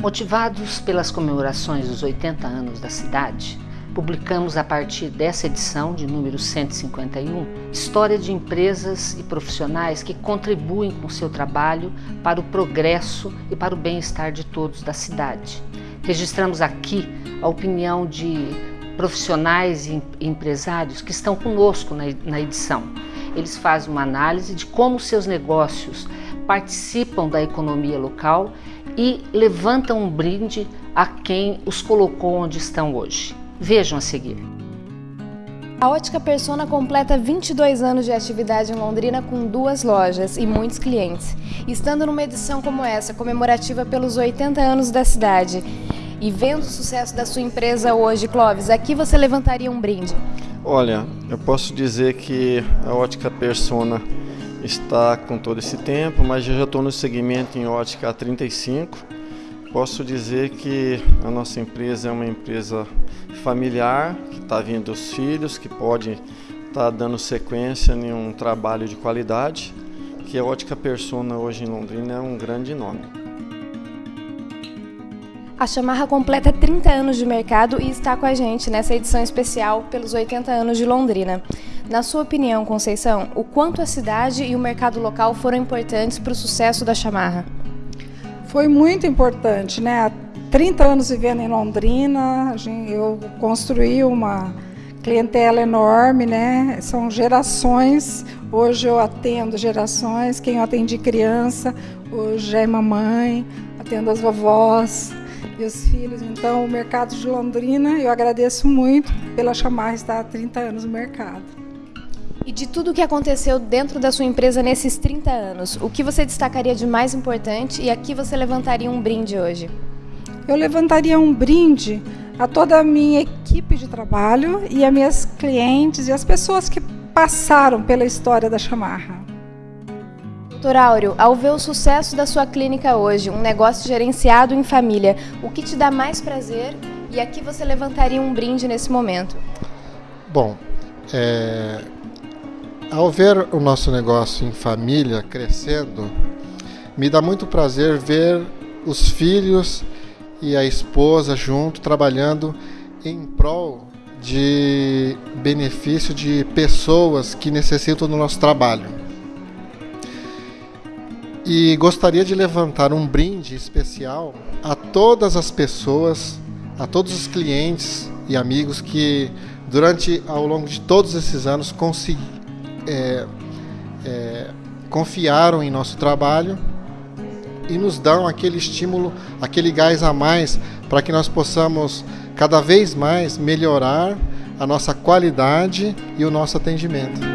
Motivados pelas comemorações dos 80 anos da cidade, publicamos a partir dessa edição, de número 151, história de empresas e profissionais que contribuem com seu trabalho para o progresso e para o bem-estar de todos da cidade. Registramos aqui a opinião de profissionais e empresários que estão conosco na edição. Eles fazem uma análise de como seus negócios participam da economia local e levantam um brinde a quem os colocou onde estão hoje. Vejam a seguir. A Ótica Persona completa 22 anos de atividade em Londrina com duas lojas e muitos clientes. Estando numa edição como essa, comemorativa pelos 80 anos da cidade, e vendo o sucesso da sua empresa hoje, Clóvis, aqui você levantaria um brinde? Olha, eu posso dizer que a Ótica Persona está com todo esse tempo, mas eu já estou no segmento em ótica há 35. Posso dizer que a nossa empresa é uma empresa familiar, que está vindo os filhos, que pode estar tá dando sequência em um trabalho de qualidade, que a Ótica Persona hoje em Londrina é um grande nome. A Chamarra completa 30 anos de mercado e está com a gente nessa edição especial pelos 80 anos de Londrina. Na sua opinião, Conceição, o quanto a cidade e o mercado local foram importantes para o sucesso da Chamarra? Foi muito importante, né? Há 30 anos vivendo em Londrina, eu construí uma clientela enorme, né? São gerações. Hoje eu atendo gerações. Quem eu atendi criança, hoje é mamãe, atendo as vovós e os filhos. Então, o mercado de Londrina, eu agradeço muito pela chamar estar há 30 anos no mercado. E de tudo o que aconteceu dentro da sua empresa nesses 30 anos, o que você destacaria de mais importante e aqui você levantaria um brinde hoje? Eu levantaria um brinde a toda a minha equipe de trabalho e a minhas clientes e as pessoas que passaram pela história da Chamarra. Doutor Áureo, ao ver o sucesso da sua clínica hoje, um negócio gerenciado em família, o que te dá mais prazer e aqui você levantaria um brinde nesse momento? Bom, é, ao ver o nosso negócio em família crescendo, me dá muito prazer ver os filhos e a esposa junto trabalhando em prol de benefício de pessoas que necessitam do nosso trabalho e gostaria de levantar um brinde especial a todas as pessoas, a todos os clientes e amigos que durante ao longo de todos esses anos é, é, confiaram em nosso trabalho e nos dão aquele estímulo, aquele gás a mais para que nós possamos cada vez mais melhorar a nossa qualidade e o nosso atendimento.